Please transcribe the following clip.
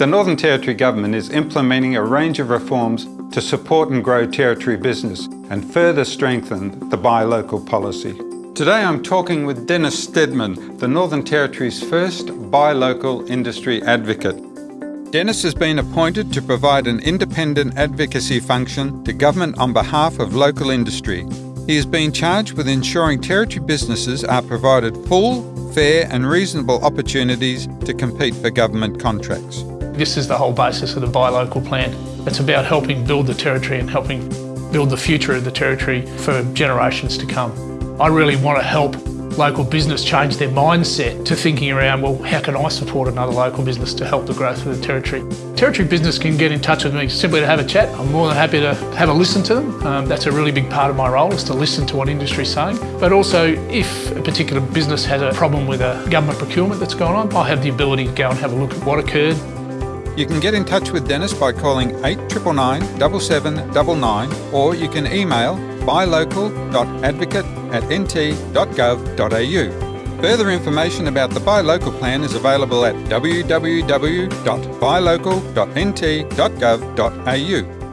The Northern Territory Government is implementing a range of reforms to support and grow Territory business and further strengthen the buy local policy. Today I'm talking with Dennis Steadman, the Northern Territory's first buy local industry advocate. Dennis has been appointed to provide an independent advocacy function to government on behalf of local industry. He has been charged with ensuring Territory businesses are provided full, fair and reasonable opportunities to compete for government contracts. This is the whole basis of the Buy Local plan. It's about helping build the Territory and helping build the future of the Territory for generations to come. I really want to help local business change their mindset to thinking around, well, how can I support another local business to help the growth of the Territory? Territory business can get in touch with me simply to have a chat. I'm more than happy to have a listen to them. Um, that's a really big part of my role is to listen to what industry is saying. But also, if a particular business has a problem with a government procurement that's going on, I have the ability to go and have a look at what occurred, you can get in touch with Dennis by calling 8999 7799 or you can email buylocal.advocate at nt.gov.au. Further information about the Buy Local plan is available at www.buylocal.nt.gov.au.